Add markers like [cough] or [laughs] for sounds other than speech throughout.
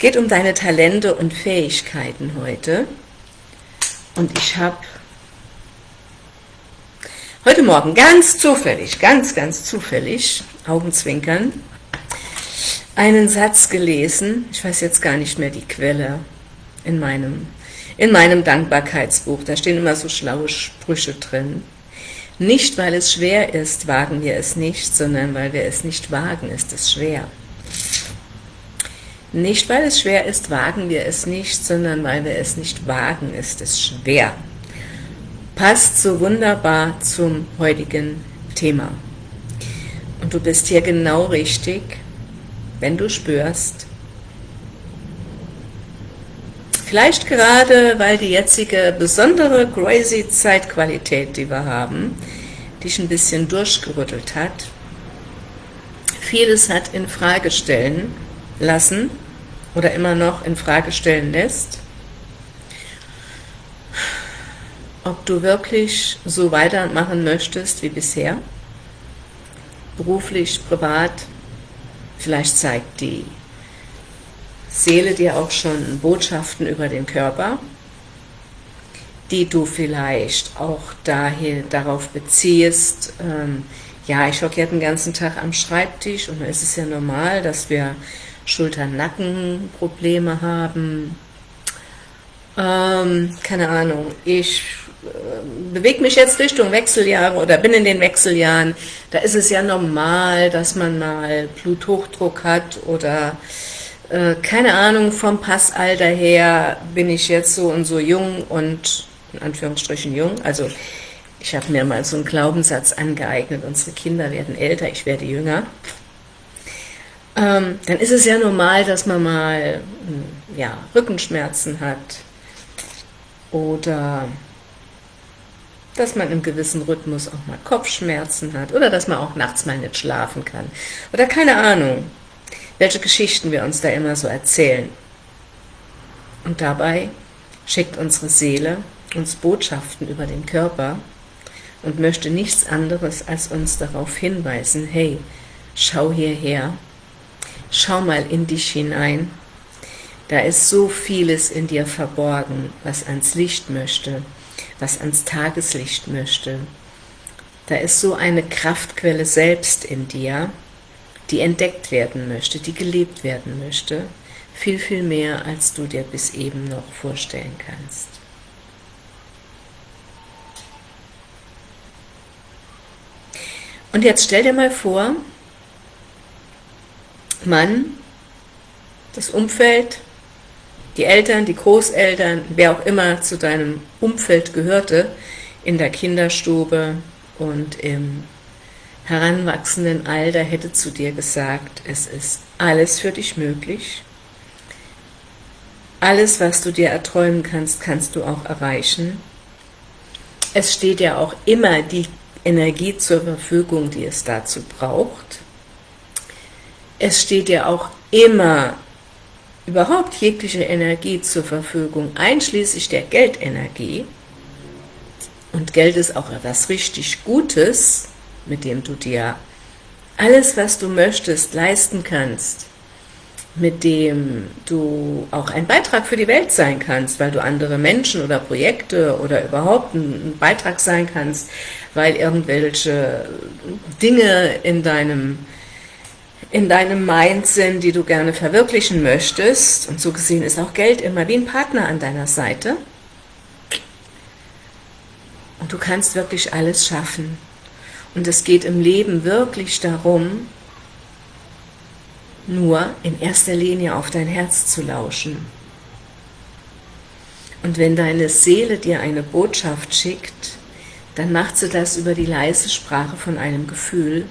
geht um deine Talente und Fähigkeiten heute. Und ich habe heute Morgen ganz zufällig, ganz, ganz zufällig, Augenzwinkern, einen Satz gelesen, ich weiß jetzt gar nicht mehr die Quelle, in meinem, in meinem Dankbarkeitsbuch, da stehen immer so schlaue Sprüche drin. Nicht, weil es schwer ist, wagen wir es nicht, sondern weil wir es nicht wagen, ist es schwer. Nicht, weil es schwer ist, wagen wir es nicht, sondern weil wir es nicht wagen, ist es schwer. Passt so wunderbar zum heutigen Thema. Und du bist hier genau richtig, wenn du spürst, vielleicht gerade, weil die jetzige besondere crazy Zeitqualität, die wir haben, dich ein bisschen durchgerüttelt hat, vieles hat in Frage stellen lassen oder immer noch in Frage stellen lässt, ob du wirklich so weitermachen möchtest wie bisher, beruflich, privat, vielleicht zeigt die Seele dir auch schon Botschaften über den Körper, die du vielleicht auch dahin, darauf beziehst, ähm, ja, ich hocke ja den ganzen Tag am Schreibtisch und es ist ja normal, dass wir Schulter-Nacken-Probleme haben. Ähm, keine Ahnung, ich äh, bewege mich jetzt Richtung Wechseljahre oder bin in den Wechseljahren. Da ist es ja normal, dass man mal Bluthochdruck hat oder äh, keine Ahnung, vom Passalter her bin ich jetzt so und so jung und in Anführungsstrichen jung, also ich habe mir mal so einen Glaubenssatz angeeignet, unsere Kinder werden älter, ich werde jünger ähm, dann ist es ja normal, dass man mal hm, ja, Rückenschmerzen hat. Oder dass man im gewissen Rhythmus auch mal Kopfschmerzen hat. Oder dass man auch nachts mal nicht schlafen kann. Oder keine Ahnung, welche Geschichten wir uns da immer so erzählen. Und dabei schickt unsere Seele uns Botschaften über den Körper und möchte nichts anderes als uns darauf hinweisen, hey, schau hierher, Schau mal in dich hinein. Da ist so vieles in dir verborgen, was ans Licht möchte, was ans Tageslicht möchte. Da ist so eine Kraftquelle selbst in dir, die entdeckt werden möchte, die gelebt werden möchte, viel, viel mehr, als du dir bis eben noch vorstellen kannst. Und jetzt stell dir mal vor, Mann, das Umfeld, die Eltern, die Großeltern, wer auch immer zu deinem Umfeld gehörte, in der Kinderstube und im heranwachsenden Alter hätte zu dir gesagt, es ist alles für dich möglich. Alles, was du dir erträumen kannst, kannst du auch erreichen. Es steht ja auch immer die Energie zur Verfügung, die es dazu braucht es steht ja auch immer überhaupt jegliche Energie zur Verfügung, einschließlich der Geldenergie. Und Geld ist auch etwas richtig Gutes, mit dem du dir alles, was du möchtest, leisten kannst, mit dem du auch ein Beitrag für die Welt sein kannst, weil du andere Menschen oder Projekte oder überhaupt ein Beitrag sein kannst, weil irgendwelche Dinge in deinem in deinem Mind sind, die du gerne verwirklichen möchtest. Und so gesehen ist auch Geld immer wie ein Partner an deiner Seite. Und du kannst wirklich alles schaffen. Und es geht im Leben wirklich darum, nur in erster Linie auf dein Herz zu lauschen. Und wenn deine Seele dir eine Botschaft schickt, dann macht sie das über die leise Sprache von einem Gefühl,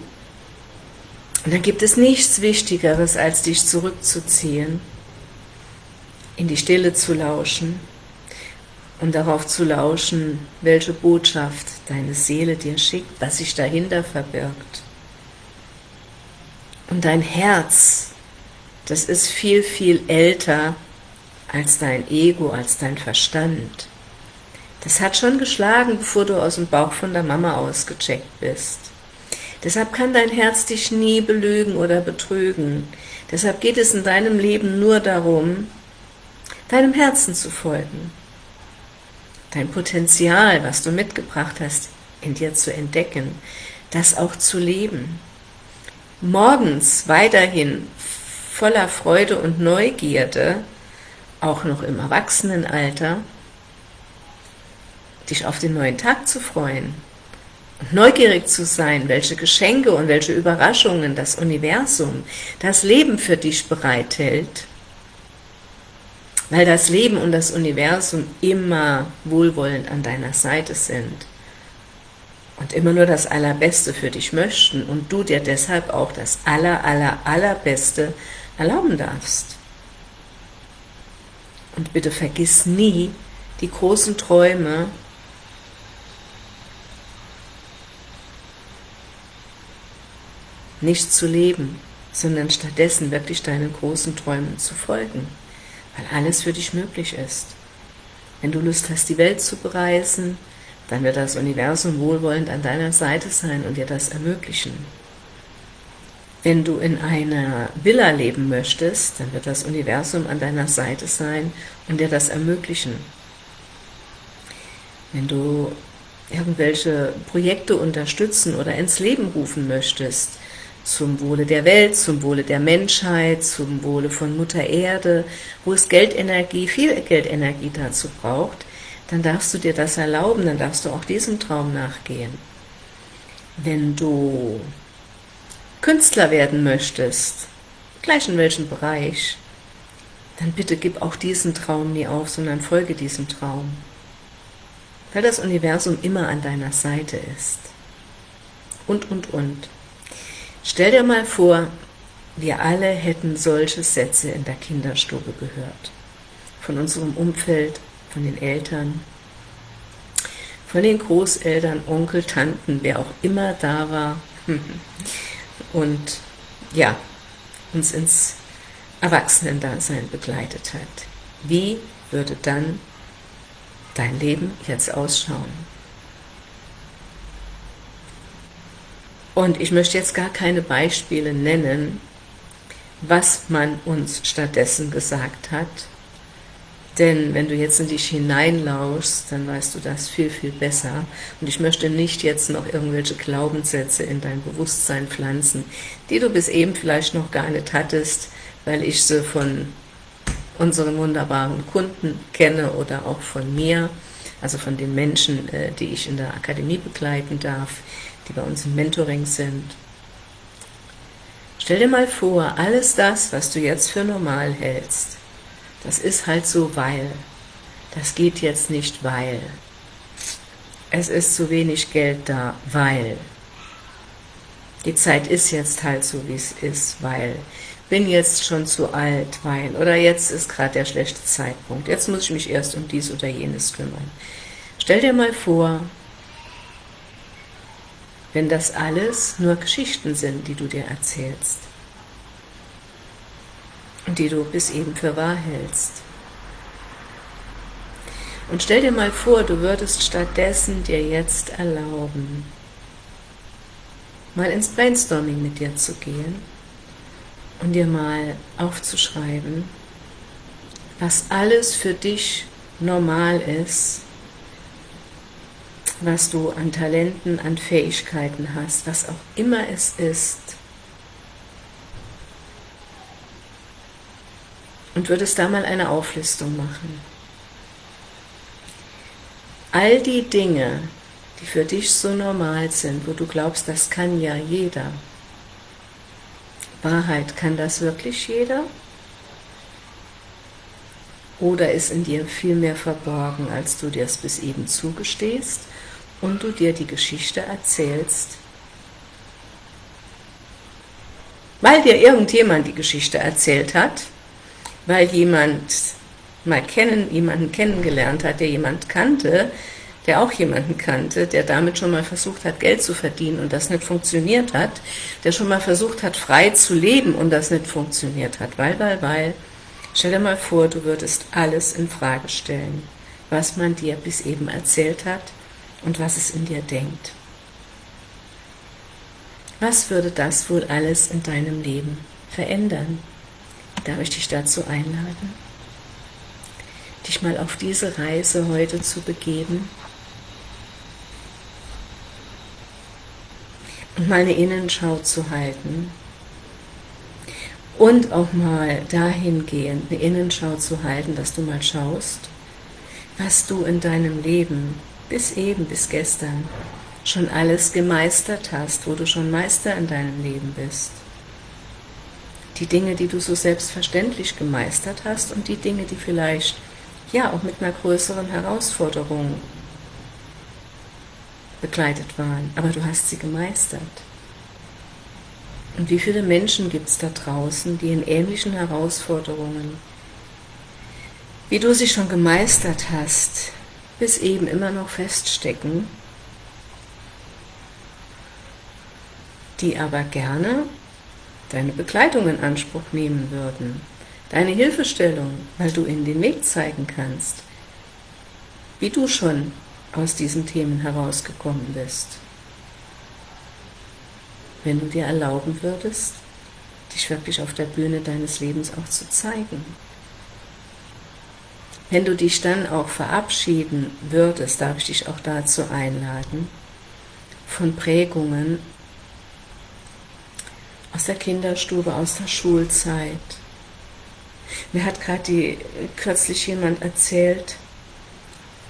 und dann gibt es nichts Wichtigeres, als dich zurückzuziehen, in die Stille zu lauschen und darauf zu lauschen, welche Botschaft deine Seele dir schickt, was sich dahinter verbirgt. Und dein Herz, das ist viel, viel älter als dein Ego, als dein Verstand. Das hat schon geschlagen, bevor du aus dem Bauch von der Mama ausgecheckt bist. Deshalb kann dein Herz dich nie belügen oder betrügen. Deshalb geht es in deinem Leben nur darum, deinem Herzen zu folgen, dein Potenzial, was du mitgebracht hast, in dir zu entdecken, das auch zu leben. Morgens weiterhin voller Freude und Neugierde, auch noch im Erwachsenenalter, dich auf den neuen Tag zu freuen neugierig zu sein, welche Geschenke und welche Überraschungen das Universum, das Leben für dich bereithält, weil das Leben und das Universum immer wohlwollend an deiner Seite sind und immer nur das Allerbeste für dich möchten und du dir deshalb auch das Aller, Aller, Allerbeste erlauben darfst. Und bitte vergiss nie die großen Träume, nicht zu leben, sondern stattdessen wirklich deinen großen Träumen zu folgen weil alles für dich möglich ist. Wenn du Lust hast, die Welt zu bereisen, dann wird das Universum wohlwollend an deiner Seite sein und dir das ermöglichen. Wenn du in einer Villa leben möchtest, dann wird das Universum an deiner Seite sein und dir das ermöglichen. Wenn du irgendwelche Projekte unterstützen oder ins Leben rufen möchtest, zum Wohle der Welt, zum Wohle der Menschheit, zum Wohle von Mutter Erde, wo es Geldenergie, viel Geldenergie dazu braucht, dann darfst du dir das erlauben, dann darfst du auch diesem Traum nachgehen. Wenn du Künstler werden möchtest, gleich in welchem Bereich, dann bitte gib auch diesen Traum nie auf, sondern folge diesem Traum. Weil das Universum immer an deiner Seite ist. Und, und, und. Stell dir mal vor, wir alle hätten solche Sätze in der Kinderstube gehört. Von unserem Umfeld, von den Eltern, von den Großeltern, Onkel, Tanten, wer auch immer da war [laughs] und ja, uns ins Erwachsenendasein begleitet hat. Wie würde dann dein Leben jetzt ausschauen? Und ich möchte jetzt gar keine Beispiele nennen, was man uns stattdessen gesagt hat, denn wenn du jetzt in dich hineinlauschst, dann weißt du das viel, viel besser. Und ich möchte nicht jetzt noch irgendwelche Glaubenssätze in dein Bewusstsein pflanzen, die du bis eben vielleicht noch gar nicht hattest, weil ich sie von unseren wunderbaren Kunden kenne oder auch von mir, also von den Menschen, äh, die ich in der Akademie begleiten darf, die bei uns im Mentoring sind. Stell dir mal vor, alles das, was du jetzt für normal hältst, das ist halt so, weil. Das geht jetzt nicht, weil. Es ist zu wenig Geld da, weil. Die Zeit ist jetzt halt so, wie es ist, weil. Bin jetzt schon zu alt, weil. Oder jetzt ist gerade der schlechte Zeitpunkt. Jetzt muss ich mich erst um dies oder jenes kümmern. Stell dir mal vor, wenn das alles nur Geschichten sind, die du dir erzählst und die du bis eben für wahr hältst. Und stell dir mal vor, du würdest stattdessen dir jetzt erlauben, mal ins Brainstorming mit dir zu gehen und dir mal aufzuschreiben, was alles für dich normal ist, was du an Talenten, an Fähigkeiten hast, was auch immer es ist. Und würdest da mal eine Auflistung machen. All die Dinge, die für dich so normal sind, wo du glaubst, das kann ja jeder. Wahrheit, kann das wirklich jeder? Oder ist in dir viel mehr verborgen, als du dir es bis eben zugestehst? Und du dir die Geschichte erzählst, weil dir irgendjemand die Geschichte erzählt hat, weil jemand mal kennen, jemanden kennengelernt hat, der jemand kannte, der auch jemanden kannte, der damit schon mal versucht hat, Geld zu verdienen und das nicht funktioniert hat, der schon mal versucht hat, frei zu leben und das nicht funktioniert hat, weil, weil, weil, stell dir mal vor, du würdest alles in Frage stellen, was man dir bis eben erzählt hat, und was es in dir denkt. Was würde das wohl alles in deinem Leben verändern? darf ich dich dazu einladen, dich mal auf diese Reise heute zu begeben und mal eine Innenschau zu halten und auch mal dahingehend eine Innenschau zu halten, dass du mal schaust, was du in deinem Leben bis eben, bis gestern schon alles gemeistert hast, wo du schon Meister in deinem Leben bist. Die Dinge, die du so selbstverständlich gemeistert hast und die Dinge, die vielleicht ja auch mit einer größeren Herausforderung begleitet waren, aber du hast sie gemeistert. Und wie viele Menschen gibt es da draußen, die in ähnlichen Herausforderungen, wie du sie schon gemeistert hast, bis eben immer noch feststecken, die aber gerne deine Begleitung in Anspruch nehmen würden, deine Hilfestellung, weil du ihnen den Weg zeigen kannst, wie du schon aus diesen Themen herausgekommen bist. Wenn du dir erlauben würdest, dich wirklich auf der Bühne deines Lebens auch zu zeigen. Wenn du dich dann auch verabschieden würdest, darf ich dich auch dazu einladen, von Prägungen aus der Kinderstube, aus der Schulzeit. Mir hat gerade kürzlich jemand erzählt,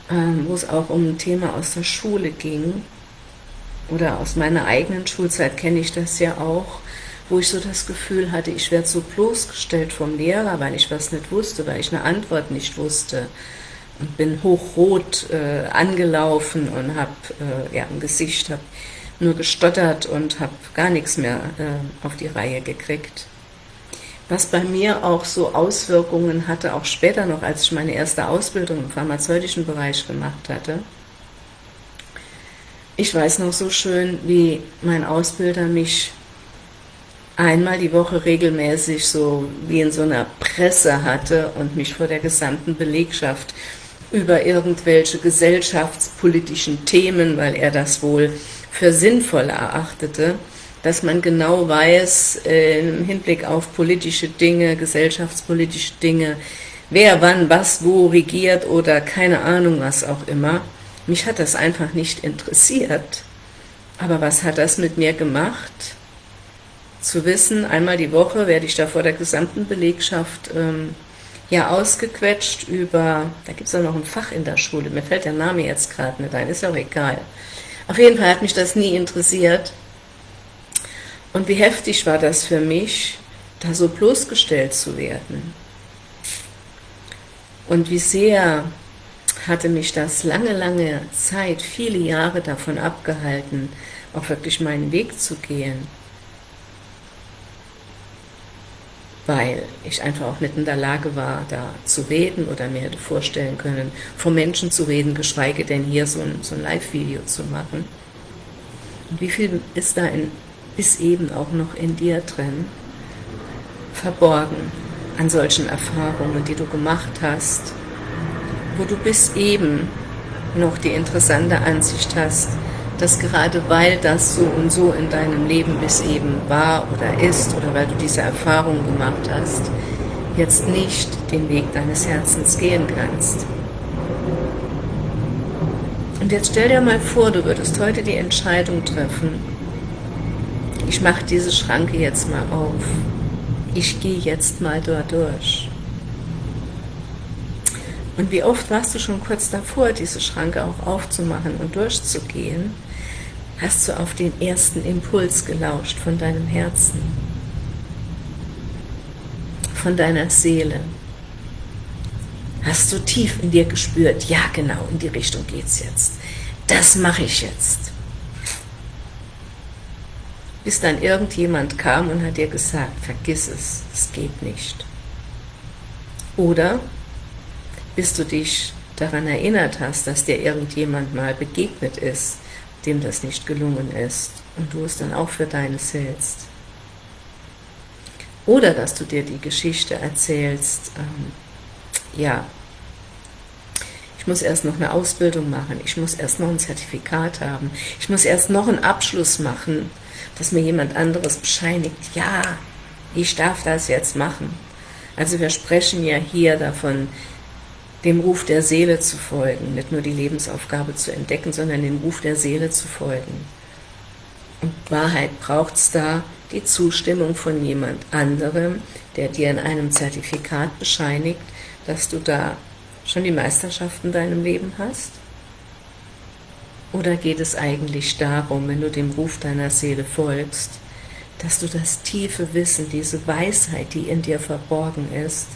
ähm, wo es auch um ein Thema aus der Schule ging, oder aus meiner eigenen Schulzeit kenne ich das ja auch, wo ich so das Gefühl hatte, ich werde so bloßgestellt vom Lehrer, weil ich was nicht wusste, weil ich eine Antwort nicht wusste und bin hochrot äh, angelaufen und habe äh, ja, im Gesicht, habe nur gestottert und habe gar nichts mehr äh, auf die Reihe gekriegt. Was bei mir auch so Auswirkungen hatte, auch später noch, als ich meine erste Ausbildung im pharmazeutischen Bereich gemacht hatte. Ich weiß noch so schön, wie mein Ausbilder mich einmal die Woche regelmäßig so wie in so einer Presse hatte und mich vor der gesamten Belegschaft über irgendwelche gesellschaftspolitischen Themen, weil er das wohl für sinnvoll erachtete, dass man genau weiß, äh, im Hinblick auf politische Dinge, gesellschaftspolitische Dinge, wer wann was wo regiert oder keine Ahnung was auch immer. Mich hat das einfach nicht interessiert. Aber was hat das mit mir gemacht? Zu wissen, einmal die Woche werde ich da vor der gesamten Belegschaft ähm, ja ausgequetscht über, da gibt es auch noch ein Fach in der Schule, mir fällt der Name jetzt gerade nicht ein, ist ja auch egal. Auf jeden Fall hat mich das nie interessiert. Und wie heftig war das für mich, da so bloßgestellt zu werden. Und wie sehr hatte mich das lange, lange Zeit, viele Jahre davon abgehalten, auch wirklich meinen Weg zu gehen. Weil ich einfach auch nicht in der Lage war, da zu reden oder mir hätte vorstellen können, vor Menschen zu reden, geschweige denn hier so ein, so ein Live-Video zu machen. Und wie viel ist da in ist eben auch noch in dir drin, verborgen an solchen Erfahrungen, die du gemacht hast, wo du bis eben noch die interessante Ansicht hast, dass gerade weil das so und so in deinem Leben bis eben war oder ist, oder weil du diese Erfahrung gemacht hast, jetzt nicht den Weg deines Herzens gehen kannst. Und jetzt stell dir mal vor, du würdest heute die Entscheidung treffen, ich mache diese Schranke jetzt mal auf. Ich gehe jetzt mal dort durch. Und wie oft warst du schon kurz davor, diese Schranke auch aufzumachen und durchzugehen, hast du auf den ersten Impuls gelauscht von deinem Herzen, von deiner Seele. Hast du tief in dir gespürt, ja genau, in die Richtung geht's jetzt. Das mache ich jetzt bis dann irgendjemand kam und hat dir gesagt, vergiss es, es geht nicht. Oder bis du dich daran erinnert hast, dass dir irgendjemand mal begegnet ist, dem das nicht gelungen ist und du es dann auch für deines hältst. Oder dass du dir die Geschichte erzählst, ähm, ja, ich muss erst noch eine Ausbildung machen, ich muss erst noch ein Zertifikat haben, ich muss erst noch einen Abschluss machen, dass mir jemand anderes bescheinigt, ja, ich darf das jetzt machen. Also wir sprechen ja hier davon, dem Ruf der Seele zu folgen, nicht nur die Lebensaufgabe zu entdecken, sondern dem Ruf der Seele zu folgen. Und Wahrheit braucht es da die Zustimmung von jemand anderem, der dir in einem Zertifikat bescheinigt, dass du da schon die Meisterschaft in deinem Leben hast? Oder geht es eigentlich darum, wenn du dem Ruf deiner Seele folgst, dass du das tiefe Wissen, diese Weisheit, die in dir verborgen ist,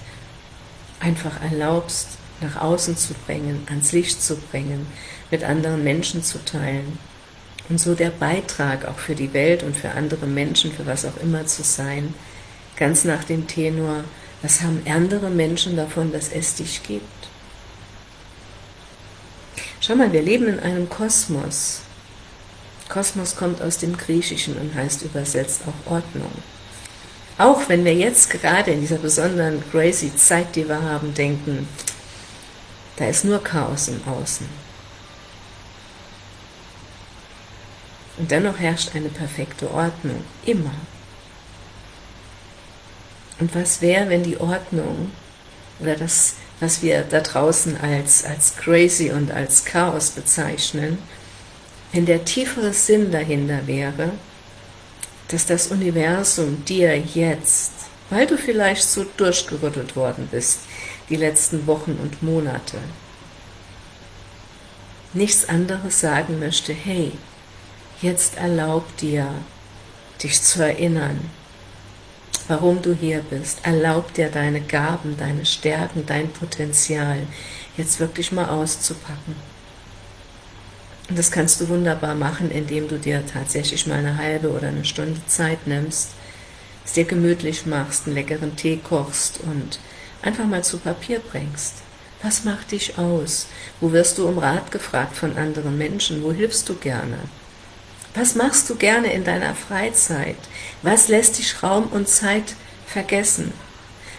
einfach erlaubst, nach außen zu bringen, ans Licht zu bringen, mit anderen Menschen zu teilen und so der Beitrag auch für die Welt und für andere Menschen, für was auch immer zu sein, ganz nach dem Tenor, was haben andere Menschen davon, dass es dich gibt? Schau mal, wir leben in einem Kosmos. Kosmos kommt aus dem Griechischen und heißt übersetzt auch Ordnung. Auch wenn wir jetzt gerade in dieser besonderen crazy Zeit, die wir haben, denken, da ist nur Chaos im Außen. Und dennoch herrscht eine perfekte Ordnung, immer. Und was wäre, wenn die Ordnung oder das, was wir da draußen als, als crazy und als Chaos bezeichnen, wenn der tiefere Sinn dahinter wäre, dass das Universum dir jetzt, weil du vielleicht so durchgerüttelt worden bist, die letzten Wochen und Monate, nichts anderes sagen möchte, hey, jetzt erlaub dir, dich zu erinnern, warum du hier bist. Erlaub dir deine Gaben, deine Stärken, dein Potenzial jetzt wirklich mal auszupacken. Und das kannst du wunderbar machen, indem du dir tatsächlich mal eine halbe oder eine Stunde Zeit nimmst, es dir gemütlich machst, einen leckeren Tee kochst und einfach mal zu Papier bringst. Was macht dich aus? Wo wirst du um Rat gefragt von anderen Menschen? Wo hilfst du gerne? Was machst du gerne in deiner Freizeit? Was lässt dich Raum und Zeit vergessen?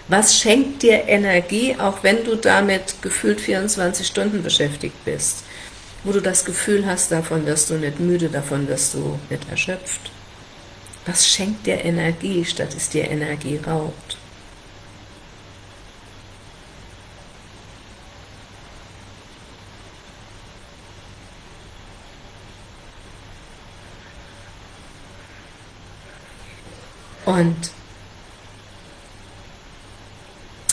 Was schenkt dir Energie, auch wenn du damit gefühlt 24 Stunden beschäftigt bist? Wo du das Gefühl hast, davon wirst du nicht müde, davon wirst du nicht erschöpft. Was schenkt dir Energie, statt es dir Energie raubt? Und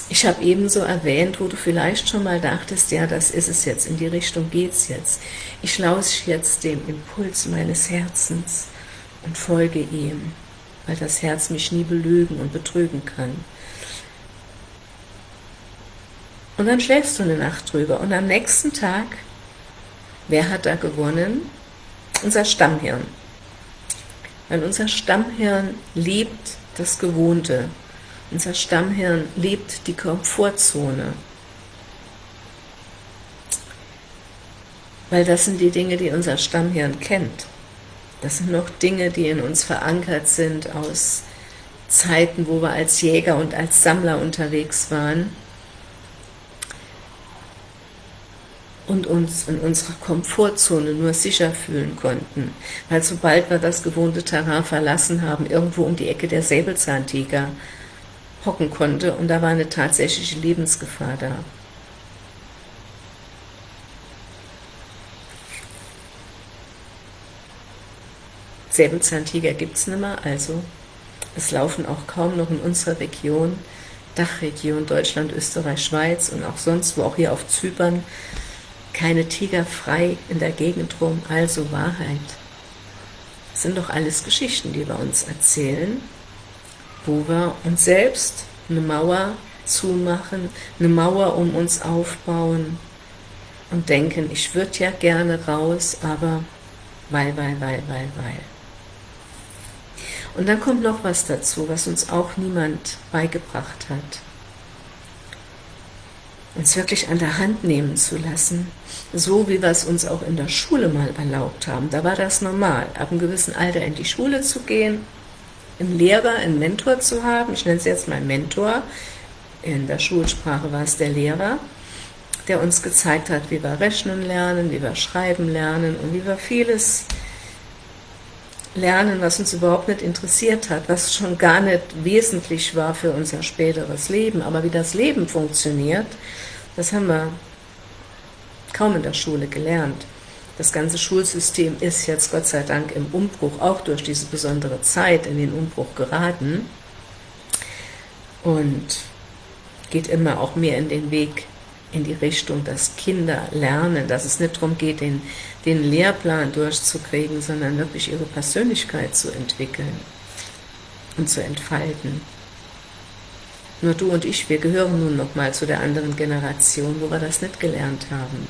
ich habe ebenso erwähnt, wo du vielleicht schon mal dachtest, ja, das ist es jetzt, in die Richtung geht es jetzt. Ich lausche jetzt dem Impuls meines Herzens und folge ihm, weil das Herz mich nie belügen und betrügen kann. Und dann schläfst du eine Nacht drüber und am nächsten Tag, wer hat da gewonnen? Unser Stammhirn. Weil unser Stammhirn liebt das Gewohnte. Unser Stammhirn liebt die Komfortzone. Weil das sind die Dinge, die unser Stammhirn kennt. Das sind noch Dinge, die in uns verankert sind aus Zeiten, wo wir als Jäger und als Sammler unterwegs waren und uns in unserer Komfortzone nur sicher fühlen konnten. Weil sobald wir das gewohnte Terrain verlassen haben, irgendwo um die Ecke der Säbelzahntiger hocken konnte und da war eine tatsächliche Lebensgefahr da. Säbelzahntiger gibt es nicht mehr, also es laufen auch kaum noch in unserer Region, Dachregion Deutschland, Österreich, Schweiz und auch sonst wo, auch hier auf Zypern, keine Tiger frei in der Gegend rum, also Wahrheit. Das sind doch alles Geschichten, die wir uns erzählen, wo wir uns selbst eine Mauer zumachen, eine Mauer um uns aufbauen und denken, ich würde ja gerne raus, aber weil, weil, weil, weil, weil. Und dann kommt noch was dazu, was uns auch niemand beigebracht hat uns wirklich an der Hand nehmen zu lassen, so wie wir es uns auch in der Schule mal erlaubt haben. Da war das normal, ab einem gewissen Alter in die Schule zu gehen, einen Lehrer, einen Mentor zu haben, ich nenne es jetzt mal Mentor, in der Schulsprache war es der Lehrer, der uns gezeigt hat, wie wir rechnen lernen, wie wir schreiben lernen und wie wir vieles lernen, was uns überhaupt nicht interessiert hat, was schon gar nicht wesentlich war für unser späteres Leben. Aber wie das Leben funktioniert, das haben wir kaum in der Schule gelernt. Das ganze Schulsystem ist jetzt Gott sei Dank im Umbruch, auch durch diese besondere Zeit in den Umbruch geraten und geht immer auch mehr in den Weg in die Richtung, dass Kinder lernen, dass es nicht darum geht, den, den Lehrplan durchzukriegen, sondern wirklich ihre Persönlichkeit zu entwickeln und zu entfalten. Nur du und ich, wir gehören nun nochmal zu der anderen Generation, wo wir das nicht gelernt haben.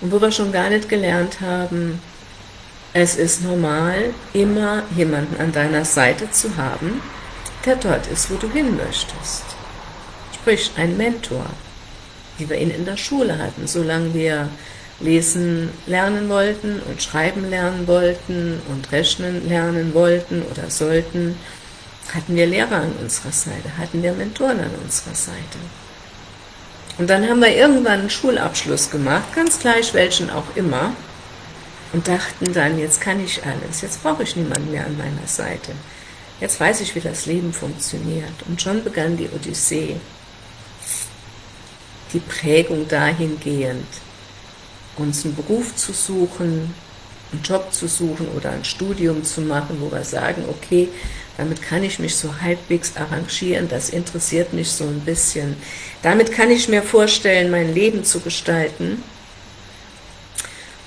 Und wo wir schon gar nicht gelernt haben, es ist normal, immer jemanden an deiner Seite zu haben, der dort ist, wo du hin möchtest sprich ein Mentor, wie wir ihn in der Schule hatten, solange wir lesen lernen wollten und schreiben lernen wollten und rechnen lernen wollten oder sollten, hatten wir Lehrer an unserer Seite, hatten wir Mentoren an unserer Seite. Und dann haben wir irgendwann einen Schulabschluss gemacht, ganz gleich welchen auch immer, und dachten dann, jetzt kann ich alles, jetzt brauche ich niemanden mehr an meiner Seite. Jetzt weiß ich, wie das Leben funktioniert. Und schon begann die Odyssee die Prägung dahingehend, uns einen Beruf zu suchen, einen Job zu suchen oder ein Studium zu machen, wo wir sagen, okay, damit kann ich mich so halbwegs arrangieren, das interessiert mich so ein bisschen. Damit kann ich mir vorstellen, mein Leben zu gestalten.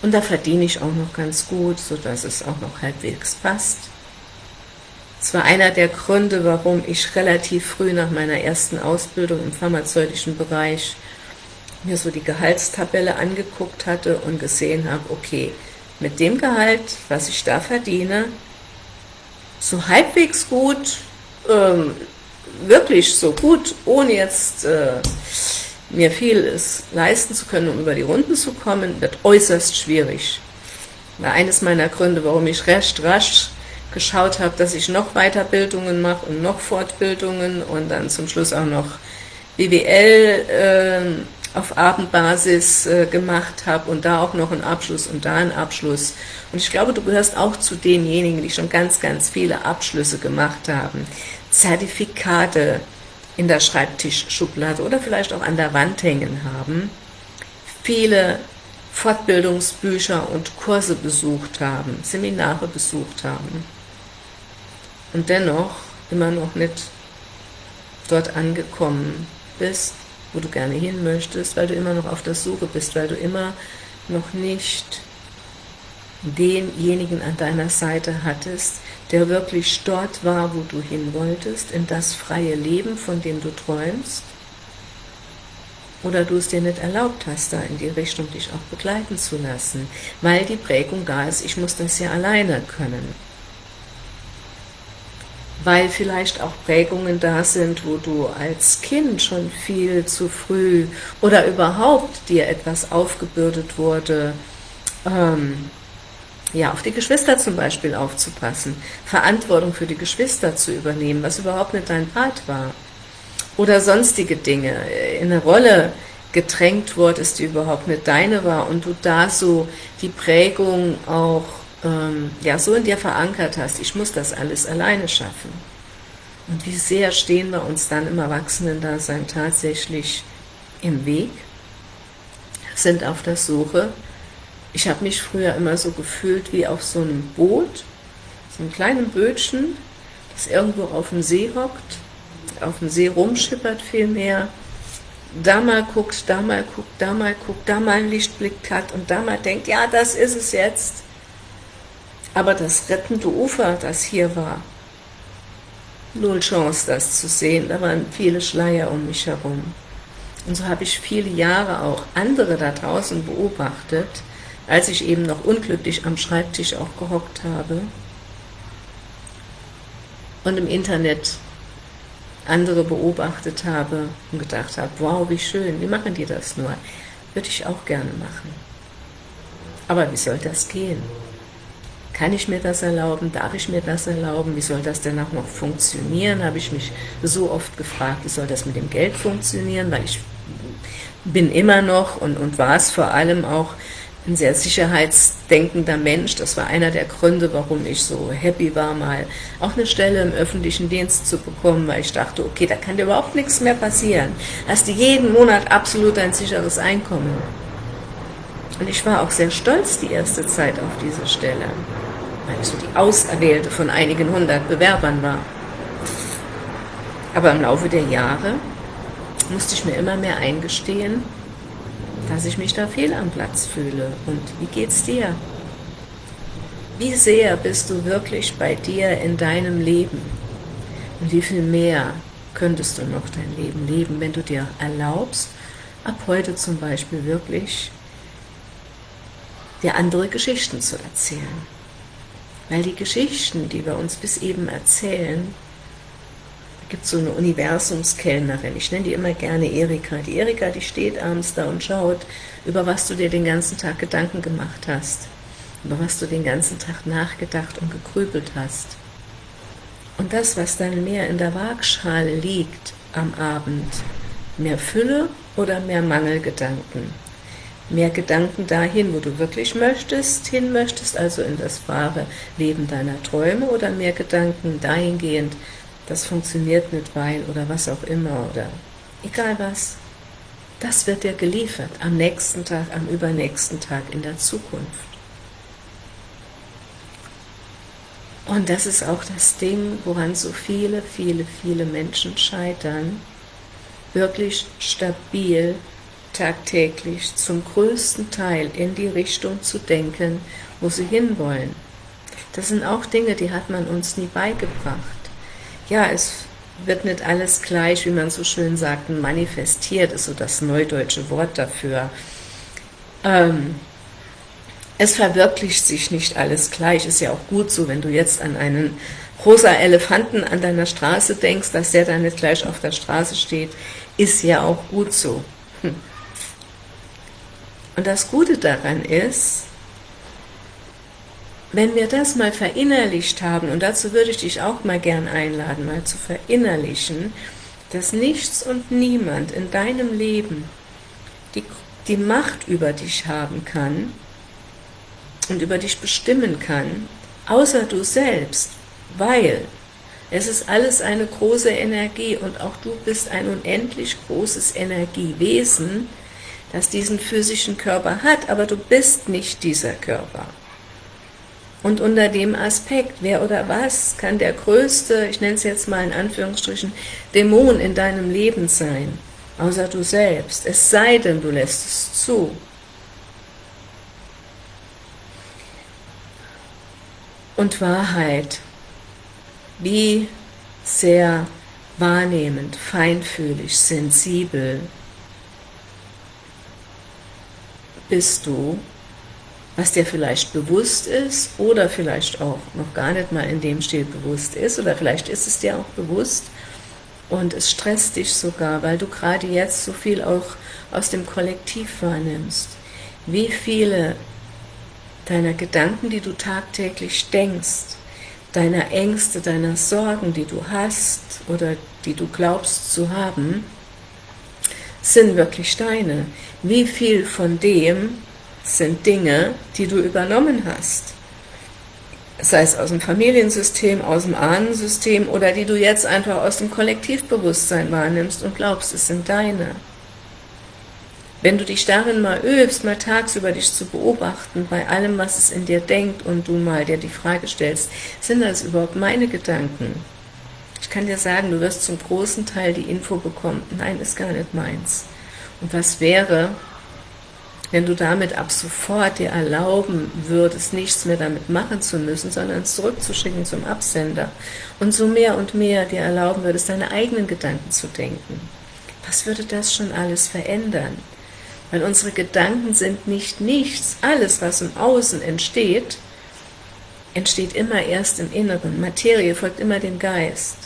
Und da verdiene ich auch noch ganz gut, sodass es auch noch halbwegs passt. Es war einer der Gründe, warum ich relativ früh nach meiner ersten Ausbildung im pharmazeutischen Bereich mir so die Gehaltstabelle angeguckt hatte und gesehen habe, okay, mit dem Gehalt, was ich da verdiene, so halbwegs gut, ähm, wirklich so gut, ohne jetzt äh, mir vieles leisten zu können, um über die Runden zu kommen, wird äußerst schwierig. War eines meiner Gründe, warum ich recht rasch geschaut habe, dass ich noch Weiterbildungen mache und noch Fortbildungen und dann zum Schluss auch noch BWL äh, auf Abendbasis äh, gemacht habe und da auch noch einen Abschluss und da einen Abschluss. Und ich glaube, du gehörst auch zu denjenigen, die schon ganz, ganz viele Abschlüsse gemacht haben. Zertifikate in der Schreibtischschublade oder vielleicht auch an der Wand hängen haben. Viele Fortbildungsbücher und Kurse besucht haben, Seminare besucht haben. Und dennoch immer noch nicht dort angekommen bist, wo du gerne hin möchtest, weil du immer noch auf der Suche bist, weil du immer noch nicht denjenigen an deiner Seite hattest, der wirklich dort war, wo du hin wolltest, in das freie Leben, von dem du träumst, oder du es dir nicht erlaubt hast, da in die Richtung dich auch begleiten zu lassen, weil die Prägung da ist, ich muss das ja alleine können weil vielleicht auch Prägungen da sind, wo du als Kind schon viel zu früh oder überhaupt dir etwas aufgebürdet wurde, ähm, ja, auf die Geschwister zum Beispiel aufzupassen, Verantwortung für die Geschwister zu übernehmen, was überhaupt nicht dein Part war. Oder sonstige Dinge, in eine Rolle gedrängt wurdest, die überhaupt nicht deine war und du da so die Prägung auch ähm, ja, so in dir verankert hast, ich muss das alles alleine schaffen. Und wie sehr stehen wir uns dann im Erwachsenen-Dasein tatsächlich im Weg, sind auf der Suche. Ich habe mich früher immer so gefühlt wie auf so einem Boot, so einem kleinen Bötchen, das irgendwo auf dem See hockt, auf dem See rumschippert vielmehr, da mal guckt, da mal guckt, da mal guckt, da mal einen Lichtblick hat und da mal denkt, ja, das ist es jetzt. Aber das rettende Ufer, das hier war, null Chance, das zu sehen. Da waren viele Schleier um mich herum. Und so habe ich viele Jahre auch andere da draußen beobachtet, als ich eben noch unglücklich am Schreibtisch auch gehockt habe und im Internet andere beobachtet habe und gedacht habe, wow, wie schön, wie machen die das nur? Würde ich auch gerne machen. Aber wie soll das gehen? Kann ich mir das erlauben? Darf ich mir das erlauben? Wie soll das denn auch noch funktionieren? Habe ich mich so oft gefragt, wie soll das mit dem Geld funktionieren? Weil ich bin immer noch und, und war es vor allem auch ein sehr sicherheitsdenkender Mensch. Das war einer der Gründe, warum ich so happy war, mal auch eine Stelle im öffentlichen Dienst zu bekommen, weil ich dachte, okay, da kann dir überhaupt nichts mehr passieren. Hast du jeden Monat absolut ein sicheres Einkommen. Und ich war auch sehr stolz die erste Zeit auf diese Stelle, weil ich so die Auserwählte von einigen hundert Bewerbern war. Aber im Laufe der Jahre musste ich mir immer mehr eingestehen, dass ich mich da fehl am Platz fühle. Und wie geht's dir? Wie sehr bist du wirklich bei dir in deinem Leben? Und wie viel mehr könntest du noch dein Leben leben, wenn du dir erlaubst, ab heute zum Beispiel wirklich dir andere Geschichten zu erzählen. Weil die Geschichten, die wir uns bis eben erzählen, gibt so eine Universumskellnerin, ich nenne die immer gerne Erika. Die Erika, die steht abends da und schaut, über was du dir den ganzen Tag Gedanken gemacht hast, über was du den ganzen Tag nachgedacht und gegrübelt hast. Und das, was dann mehr in der Waagschale liegt am Abend, mehr Fülle oder mehr Mangelgedanken, mehr Gedanken dahin, wo du wirklich möchtest, hin möchtest, also in das wahre Leben deiner Träume, oder mehr Gedanken dahingehend, das funktioniert nicht, weil oder was auch immer oder egal was. Das wird dir geliefert am nächsten Tag, am übernächsten Tag, in der Zukunft. Und das ist auch das Ding, woran so viele, viele, viele Menschen scheitern, wirklich stabil, tagtäglich, zum größten Teil in die Richtung zu denken, wo sie hinwollen. Das sind auch Dinge, die hat man uns nie beigebracht ja, es wird nicht alles gleich, wie man so schön sagt, manifestiert, ist so das neudeutsche Wort dafür. Ähm, es verwirklicht sich nicht alles gleich, ist ja auch gut so, wenn du jetzt an einen rosa Elefanten an deiner Straße denkst, dass der dann nicht gleich auf der Straße steht, ist ja auch gut so. Hm. Und das Gute daran ist, wenn wir das mal verinnerlicht haben, und dazu würde ich dich auch mal gern einladen, mal zu verinnerlichen, dass nichts und niemand in deinem Leben die, die Macht über dich haben kann und über dich bestimmen kann, außer du selbst, weil es ist alles eine große Energie und auch du bist ein unendlich großes Energiewesen, das diesen physischen Körper hat, aber du bist nicht dieser Körper. Und unter dem Aspekt, wer oder was kann der größte, ich nenne es jetzt mal in Anführungsstrichen, Dämon in deinem Leben sein, außer du selbst, es sei denn, du lässt es zu. Und Wahrheit, wie sehr wahrnehmend, feinfühlig, sensibel bist du was dir vielleicht bewusst ist oder vielleicht auch noch gar nicht mal in dem Stil bewusst ist oder vielleicht ist es dir auch bewusst und es stresst dich sogar, weil du gerade jetzt so viel auch aus dem Kollektiv wahrnimmst. Wie viele deiner Gedanken, die du tagtäglich denkst, deiner Ängste, deiner Sorgen, die du hast oder die du glaubst zu haben, sind wirklich deine. Wie viel von dem sind Dinge, die du übernommen hast. Sei es aus dem Familiensystem, aus dem Ahnensystem oder die du jetzt einfach aus dem Kollektivbewusstsein wahrnimmst und glaubst, es sind deine. Wenn du dich darin mal übst, mal tagsüber dich zu beobachten, bei allem, was es in dir denkt und du mal dir die Frage stellst, sind das überhaupt meine Gedanken? Ich kann dir sagen, du wirst zum großen Teil die Info bekommen, nein, ist gar nicht meins. Und was wäre, wenn du damit ab sofort dir erlauben würdest, nichts mehr damit machen zu müssen, sondern es zurückzuschicken zum Absender und so mehr und mehr dir erlauben würdest, deine eigenen Gedanken zu denken, was würde das schon alles verändern? Weil unsere Gedanken sind nicht nichts. Alles, was im Außen entsteht, entsteht immer erst im Inneren. Materie folgt immer dem Geist.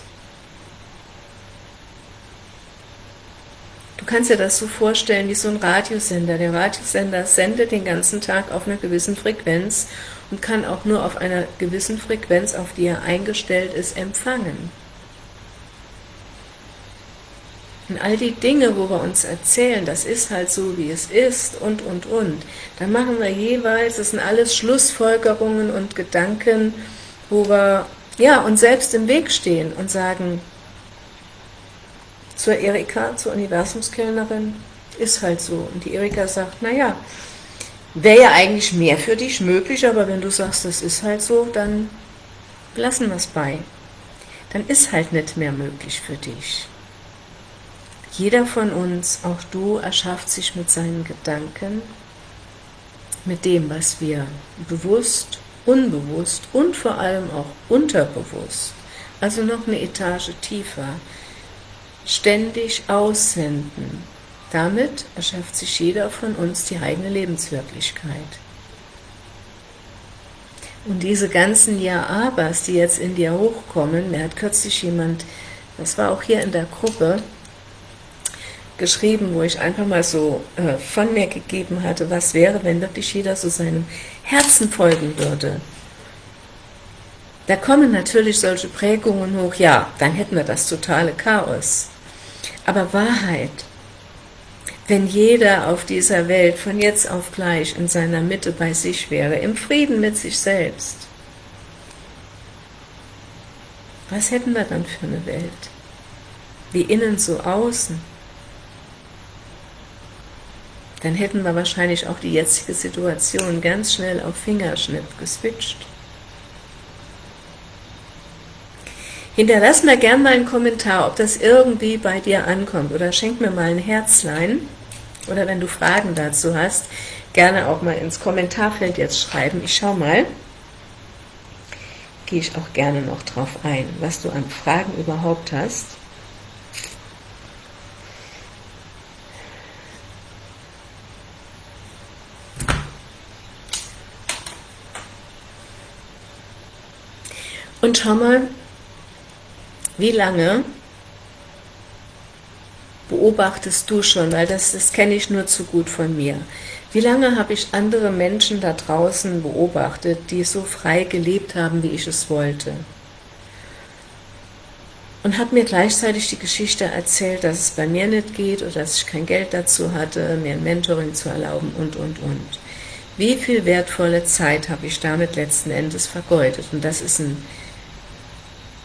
Du kannst dir das so vorstellen wie so ein Radiosender. Der Radiosender sendet den ganzen Tag auf einer gewissen Frequenz und kann auch nur auf einer gewissen Frequenz, auf die er eingestellt ist, empfangen. Und all die Dinge, wo wir uns erzählen, das ist halt so, wie es ist und, und, und, dann machen wir jeweils, das sind alles Schlussfolgerungen und Gedanken, wo wir ja, uns selbst im Weg stehen und sagen, zur Erika, zur Universumskellnerin, ist halt so. Und die Erika sagt, naja, wäre ja eigentlich mehr für dich möglich, aber wenn du sagst, das ist halt so, dann lassen wir es bei. Dann ist halt nicht mehr möglich für dich. Jeder von uns, auch du, erschafft sich mit seinen Gedanken, mit dem, was wir bewusst, unbewusst und vor allem auch unterbewusst, also noch eine Etage tiefer, ständig aussenden. Damit erschafft sich jeder von uns die eigene Lebenswirklichkeit. Und diese ganzen Ja-Abers, die jetzt in dir hochkommen, mir hat kürzlich jemand, das war auch hier in der Gruppe, geschrieben, wo ich einfach mal so äh, von mir gegeben hatte, was wäre, wenn wirklich jeder so seinem Herzen folgen würde. Da kommen natürlich solche Prägungen hoch, ja, dann hätten wir das totale Chaos. Aber Wahrheit, wenn jeder auf dieser Welt von jetzt auf gleich in seiner Mitte bei sich wäre, im Frieden mit sich selbst, was hätten wir dann für eine Welt? Wie innen so außen? Dann hätten wir wahrscheinlich auch die jetzige Situation ganz schnell auf Fingerschnitt geswitcht. Hinterlass mir gerne mal einen Kommentar, ob das irgendwie bei dir ankommt oder schenk mir mal ein Herzlein oder wenn du Fragen dazu hast, gerne auch mal ins Kommentarfeld jetzt schreiben. Ich schau mal, gehe ich auch gerne noch drauf ein, was du an Fragen überhaupt hast. Und schau mal, wie lange beobachtest du schon, weil das, das kenne ich nur zu gut von mir. Wie lange habe ich andere Menschen da draußen beobachtet, die so frei gelebt haben, wie ich es wollte? Und habe mir gleichzeitig die Geschichte erzählt, dass es bei mir nicht geht oder dass ich kein Geld dazu hatte, mir ein Mentoring zu erlauben und, und, und. Wie viel wertvolle Zeit habe ich damit letzten Endes vergeudet? Und das ist ein,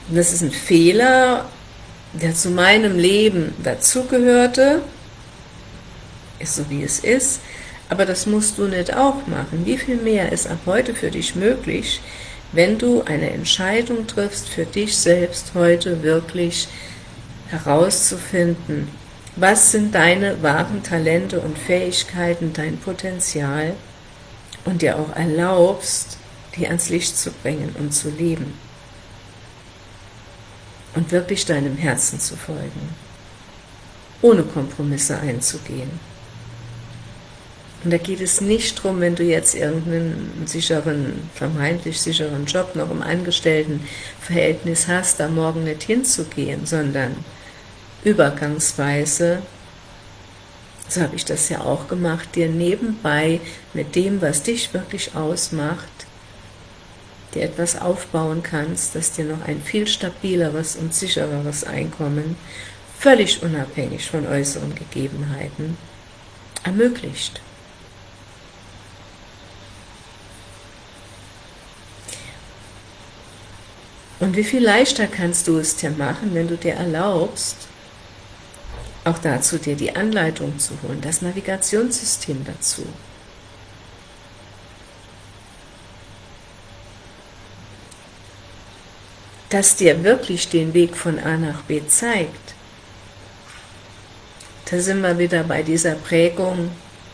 das ist ein Fehler, der zu meinem Leben dazugehörte, ist so wie es ist, aber das musst du nicht auch machen. Wie viel mehr ist ab heute für dich möglich, wenn du eine Entscheidung triffst, für dich selbst heute wirklich herauszufinden, was sind deine wahren Talente und Fähigkeiten, dein Potenzial und dir auch erlaubst, die ans Licht zu bringen und zu leben und wirklich deinem Herzen zu folgen, ohne Kompromisse einzugehen. Und da geht es nicht darum, wenn du jetzt irgendeinen sicheren, vermeintlich sicheren Job noch im Angestelltenverhältnis hast, da morgen nicht hinzugehen, sondern übergangsweise, so habe ich das ja auch gemacht, dir nebenbei mit dem, was dich wirklich ausmacht, dir etwas aufbauen kannst, das dir noch ein viel stabileres und sichereres Einkommen, völlig unabhängig von äußeren Gegebenheiten, ermöglicht. Und wie viel leichter kannst du es dir machen, wenn du dir erlaubst, auch dazu dir die Anleitung zu holen, das Navigationssystem dazu. Das dir wirklich den Weg von A nach B zeigt, da sind wir wieder bei dieser Prägung,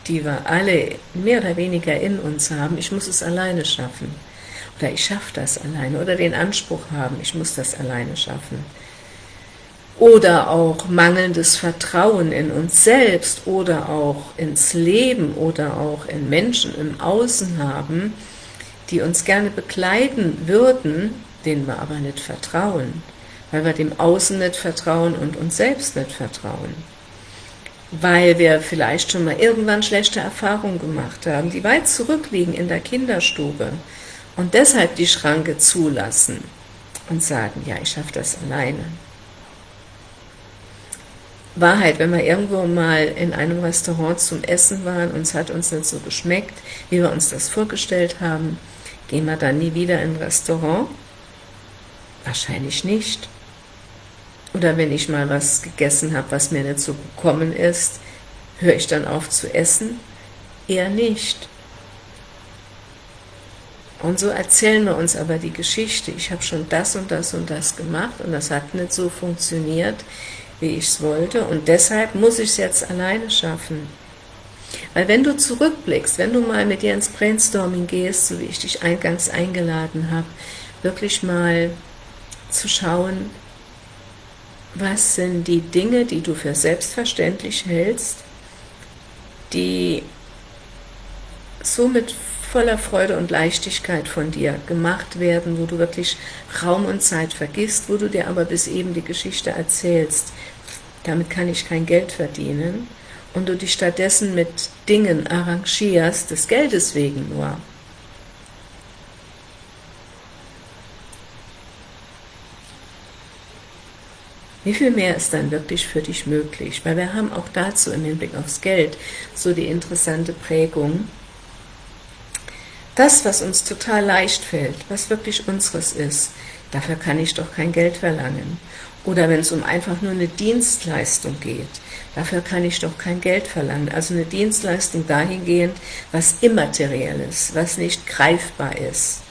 die wir alle mehr oder weniger in uns haben, ich muss es alleine schaffen, oder ich schaffe das alleine, oder den Anspruch haben, ich muss das alleine schaffen, oder auch mangelndes Vertrauen in uns selbst, oder auch ins Leben, oder auch in Menschen im Außen haben, die uns gerne begleiten würden, denen wir aber nicht vertrauen, weil wir dem Außen nicht vertrauen und uns selbst nicht vertrauen, weil wir vielleicht schon mal irgendwann schlechte Erfahrungen gemacht haben, die weit zurückliegen in der Kinderstube und deshalb die Schranke zulassen und sagen, ja, ich schaffe das alleine. Wahrheit, wenn wir irgendwo mal in einem Restaurant zum Essen waren und es hat uns nicht so geschmeckt, wie wir uns das vorgestellt haben, gehen wir dann nie wieder in ein Restaurant? Wahrscheinlich nicht. Oder wenn ich mal was gegessen habe, was mir nicht so gekommen ist, höre ich dann auf zu essen? Eher nicht. Und so erzählen wir uns aber die Geschichte. Ich habe schon das und das und das gemacht und das hat nicht so funktioniert, wie ich es wollte und deshalb muss ich es jetzt alleine schaffen. Weil wenn du zurückblickst, wenn du mal mit dir ins Brainstorming gehst, so wie ich dich eingangs eingeladen habe, wirklich mal zu schauen, was sind die Dinge, die du für selbstverständlich hältst, die somit voller Freude und Leichtigkeit von dir gemacht werden, wo du wirklich Raum und Zeit vergisst, wo du dir aber bis eben die Geschichte erzählst, damit kann ich kein Geld verdienen, und du dich stattdessen mit Dingen arrangierst, des Geldes wegen nur. Wie viel mehr ist dann wirklich für dich möglich? Weil wir haben auch dazu im Hinblick aufs Geld so die interessante Prägung, das, was uns total leicht fällt, was wirklich unseres ist, dafür kann ich doch kein Geld verlangen. Oder wenn es um einfach nur eine Dienstleistung geht, dafür kann ich doch kein Geld verlangen. Also eine Dienstleistung dahingehend, was immateriell ist, was nicht greifbar ist.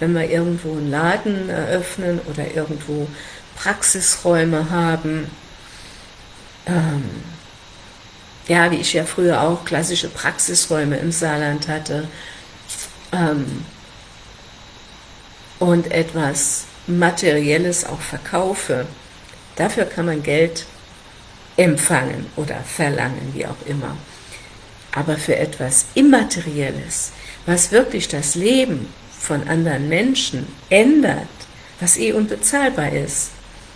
Wenn wir irgendwo einen Laden eröffnen oder irgendwo Praxisräume haben, ähm, ja, wie ich ja früher auch klassische Praxisräume im Saarland hatte, ähm, und etwas Materielles auch verkaufe, Dafür kann man Geld empfangen oder verlangen, wie auch immer. Aber für etwas Immaterielles, was wirklich das Leben von anderen Menschen ändert, was eh unbezahlbar ist,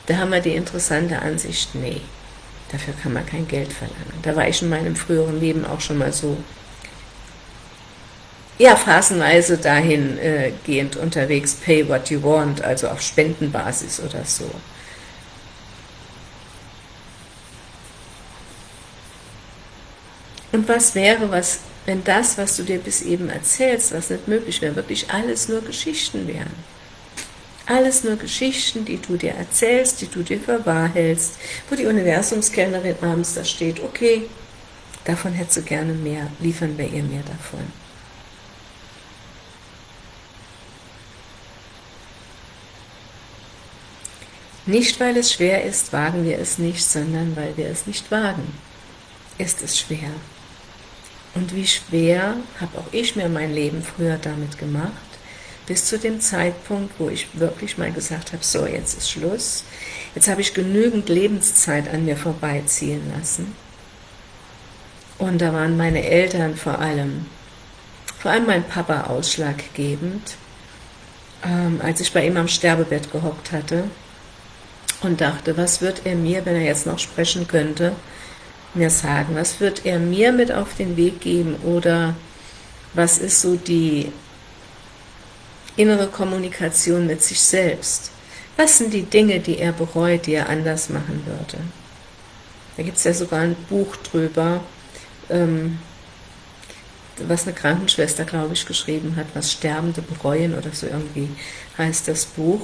da haben wir die interessante Ansicht, nee, dafür kann man kein Geld verlangen. Da war ich in meinem früheren Leben auch schon mal so, ja, phasenweise dahingehend äh, unterwegs, pay what you want, also auf Spendenbasis oder so. Und was wäre, was, wenn das, was du dir bis eben erzählst, was nicht möglich wäre, wirklich alles nur Geschichten wären? Alles nur Geschichten, die du dir erzählst, die du dir für wahr hältst, wo die Universumskellnerin abends da steht, okay, davon hättest du gerne mehr, liefern wir ihr mehr davon. Nicht, weil es schwer ist, wagen wir es nicht, sondern weil wir es nicht wagen, ist es schwer. Und wie schwer habe auch ich mir mein Leben früher damit gemacht, bis zu dem Zeitpunkt, wo ich wirklich mal gesagt habe, so, jetzt ist Schluss. Jetzt habe ich genügend Lebenszeit an mir vorbeiziehen lassen. Und da waren meine Eltern vor allem, vor allem mein Papa ausschlaggebend, ähm, als ich bei ihm am Sterbebett gehockt hatte und dachte, was wird er mir, wenn er jetzt noch sprechen könnte, mir sagen? Was wird er mir mit auf den Weg geben oder was ist so die innere Kommunikation mit sich selbst? Was sind die Dinge, die er bereut, die er anders machen würde? Da gibt es ja sogar ein Buch drüber, ähm, was eine Krankenschwester, glaube ich, geschrieben hat, was Sterbende bereuen oder so irgendwie heißt das Buch.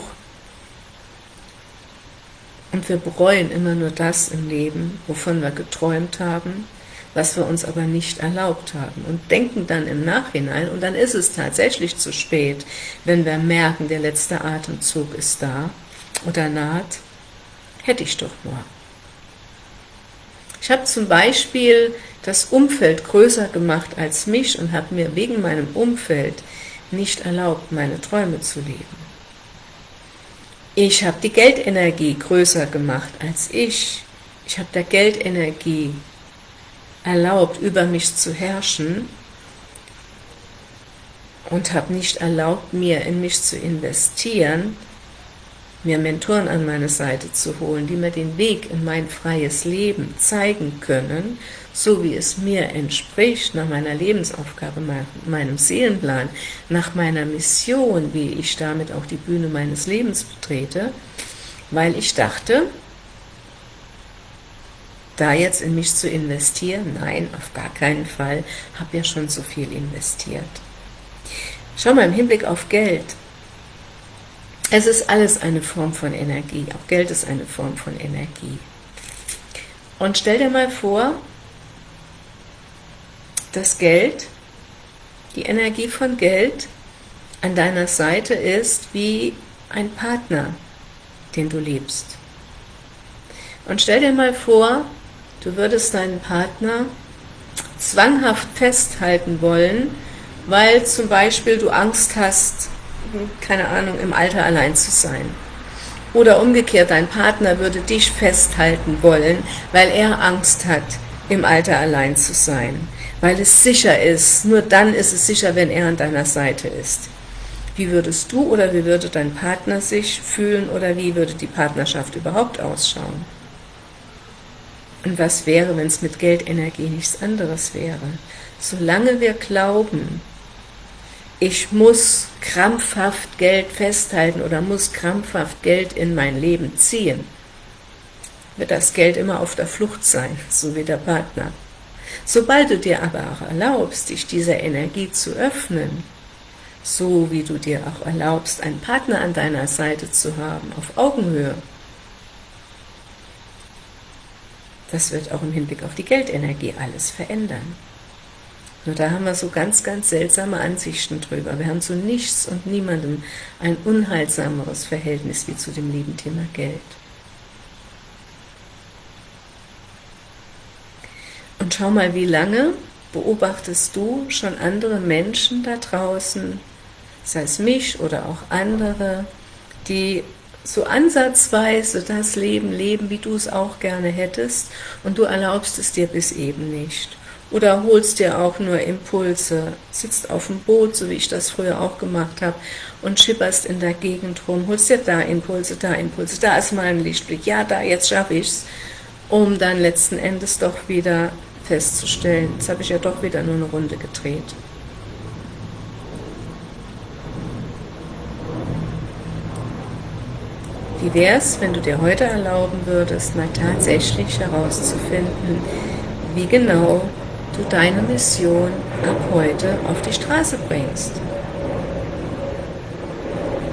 Und wir bereuen immer nur das im Leben, wovon wir geträumt haben, was wir uns aber nicht erlaubt haben und denken dann im Nachhinein, und dann ist es tatsächlich zu spät, wenn wir merken, der letzte Atemzug ist da oder naht, hätte ich doch nur. Ich habe zum Beispiel das Umfeld größer gemacht als mich und habe mir wegen meinem Umfeld nicht erlaubt, meine Träume zu leben. Ich habe die Geldenergie größer gemacht als ich. Ich habe der Geldenergie erlaubt, über mich zu herrschen und habe nicht erlaubt, mir in mich zu investieren, mir Mentoren an meine Seite zu holen, die mir den Weg in mein freies Leben zeigen können, so wie es mir entspricht, nach meiner Lebensaufgabe, meinem Seelenplan, nach meiner Mission, wie ich damit auch die Bühne meines Lebens betrete, weil ich dachte, da jetzt in mich zu investieren? Nein, auf gar keinen Fall, habe ja schon so viel investiert. Schau mal, im Hinblick auf Geld, es ist alles eine Form von Energie, auch Geld ist eine Form von Energie. Und stell dir mal vor, das Geld, die Energie von Geld an deiner Seite ist wie ein Partner, den du liebst. Und stell dir mal vor, du würdest deinen Partner zwanghaft festhalten wollen, weil zum Beispiel du Angst hast, keine Ahnung, im Alter allein zu sein. Oder umgekehrt, dein Partner würde dich festhalten wollen, weil er Angst hat, im Alter allein zu sein. Weil es sicher ist, nur dann ist es sicher, wenn er an deiner Seite ist. Wie würdest du oder wie würde dein Partner sich fühlen oder wie würde die Partnerschaft überhaupt ausschauen? Und was wäre, wenn es mit Geldenergie nichts anderes wäre? Solange wir glauben, ich muss krampfhaft Geld festhalten oder muss krampfhaft Geld in mein Leben ziehen, wird das Geld immer auf der Flucht sein, so wie der Partner. Sobald du dir aber auch erlaubst, dich dieser Energie zu öffnen, so wie du dir auch erlaubst, einen Partner an deiner Seite zu haben, auf Augenhöhe, das wird auch im Hinblick auf die Geldenergie alles verändern. Nur da haben wir so ganz, ganz seltsame Ansichten drüber. Wir haben zu nichts und niemandem ein unheilsameres Verhältnis wie zu dem lieben Thema Geld. Und schau mal, wie lange beobachtest du schon andere Menschen da draußen, sei es mich oder auch andere, die so ansatzweise das Leben leben, wie du es auch gerne hättest, und du erlaubst es dir bis eben nicht oder holst dir auch nur Impulse, sitzt auf dem Boot, so wie ich das früher auch gemacht habe, und schipperst in der Gegend rum, holst dir da Impulse, da Impulse, da ist mal ein Lichtblick, ja, da, jetzt schaffe ich's, um dann letzten Endes doch wieder festzustellen, jetzt habe ich ja doch wieder nur eine Runde gedreht. Wie wäre es, wenn du dir heute erlauben würdest, mal tatsächlich herauszufinden, wie genau du deine Mission ab heute auf die Straße bringst.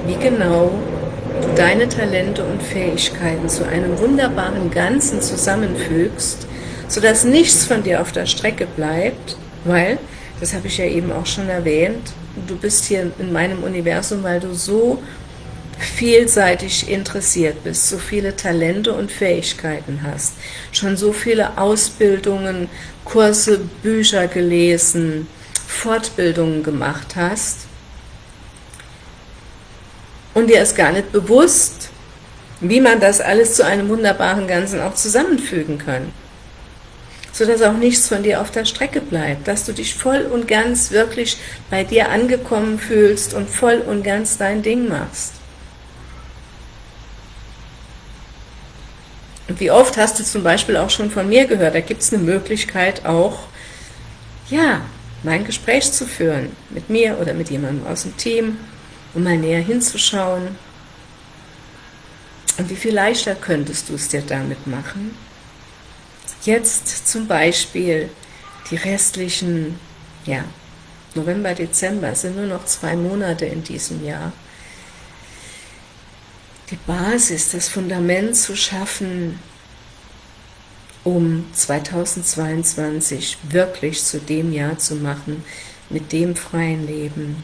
Wie genau du deine Talente und Fähigkeiten zu einem wunderbaren Ganzen zusammenfügst, sodass nichts von dir auf der Strecke bleibt, weil, das habe ich ja eben auch schon erwähnt, du bist hier in meinem Universum, weil du so vielseitig interessiert bist, so viele Talente und Fähigkeiten hast, schon so viele Ausbildungen, Kurse, Bücher gelesen, Fortbildungen gemacht hast und dir ist gar nicht bewusst, wie man das alles zu einem wunderbaren Ganzen auch zusammenfügen kann, sodass auch nichts von dir auf der Strecke bleibt, dass du dich voll und ganz wirklich bei dir angekommen fühlst und voll und ganz dein Ding machst. Wie oft hast du zum Beispiel auch schon von mir gehört, da gibt es eine Möglichkeit auch, ja, mein Gespräch zu führen, mit mir oder mit jemandem aus dem Team, um mal näher hinzuschauen. Und wie viel leichter könntest du es dir damit machen? Jetzt zum Beispiel die restlichen, ja, November, Dezember, sind nur noch zwei Monate in diesem Jahr, die Basis, das Fundament zu schaffen, um 2022 wirklich zu dem Jahr zu machen, mit dem freien Leben,